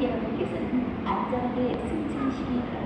여러분께서는 안전하게 승차하시기 바랍니다.